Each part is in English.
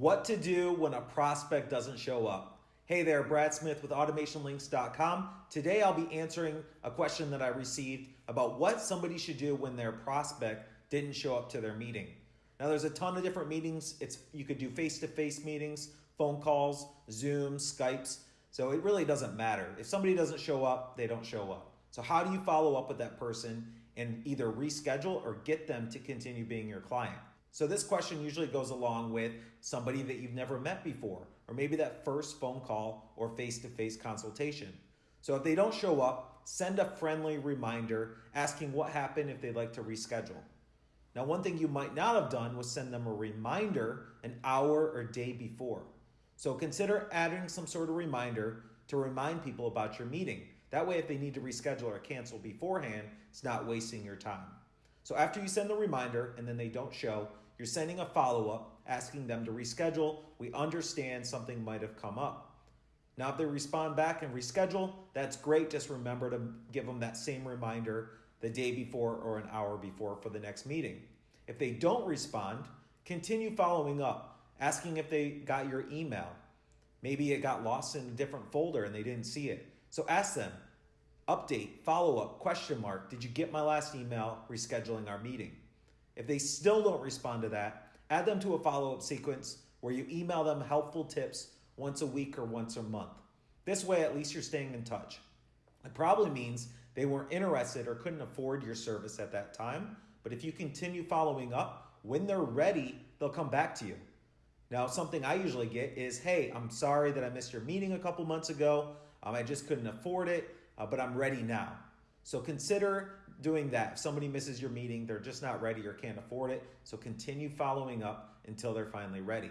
What to do when a prospect doesn't show up. Hey there, Brad Smith with AutomationLinks.com. Today I'll be answering a question that I received about what somebody should do when their prospect didn't show up to their meeting. Now there's a ton of different meetings. It's you could do face-to-face meetings, phone calls, Zoom, Skypes. So it really doesn't matter. If somebody doesn't show up, they don't show up. So how do you follow up with that person and either reschedule or get them to continue being your client? So this question usually goes along with somebody that you've never met before, or maybe that first phone call or face-to-face consultation. So if they don't show up, send a friendly reminder asking what happened if they'd like to reschedule. Now, one thing you might not have done was send them a reminder an hour or day before. So consider adding some sort of reminder to remind people about your meeting. That way, if they need to reschedule or cancel beforehand, it's not wasting your time. So after you send the reminder and then they don't show, you're sending a follow-up asking them to reschedule. We understand something might have come up. Now, if they respond back and reschedule, that's great. Just remember to give them that same reminder the day before or an hour before for the next meeting. If they don't respond, continue following up, asking if they got your email. Maybe it got lost in a different folder and they didn't see it. So ask them, Update, follow up, question mark. Did you get my last email rescheduling our meeting? If they still don't respond to that, add them to a follow up sequence where you email them helpful tips once a week or once a month. This way, at least you're staying in touch. It probably means they weren't interested or couldn't afford your service at that time. But if you continue following up, when they're ready, they'll come back to you. Now, something I usually get is, hey, I'm sorry that I missed your meeting a couple months ago. Um, I just couldn't afford it uh, but I'm ready now. So consider doing that. If somebody misses your meeting, they're just not ready or can't afford it. So continue following up until they're finally ready.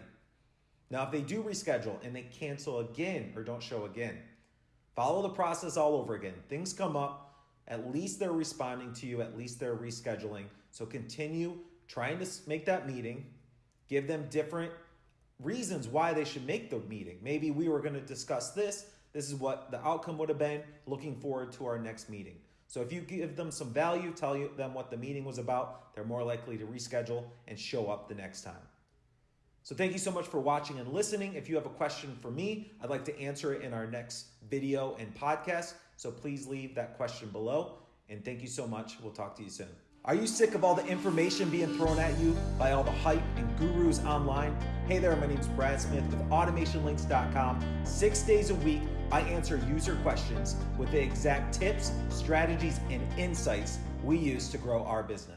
Now, if they do reschedule and they cancel again or don't show again, follow the process all over again. Things come up. At least they're responding to you. At least they're rescheduling. So continue trying to make that meeting. Give them different reasons why they should make the meeting. Maybe we were going to discuss this this is what the outcome would have been. Looking forward to our next meeting. So if you give them some value, tell them what the meeting was about, they're more likely to reschedule and show up the next time. So thank you so much for watching and listening. If you have a question for me, I'd like to answer it in our next video and podcast. So please leave that question below. And thank you so much. We'll talk to you soon. Are you sick of all the information being thrown at you by all the hype and gurus online? Hey there, my name is Brad Smith with AutomationLinks.com. Six days a week, I answer user questions with the exact tips, strategies, and insights we use to grow our business.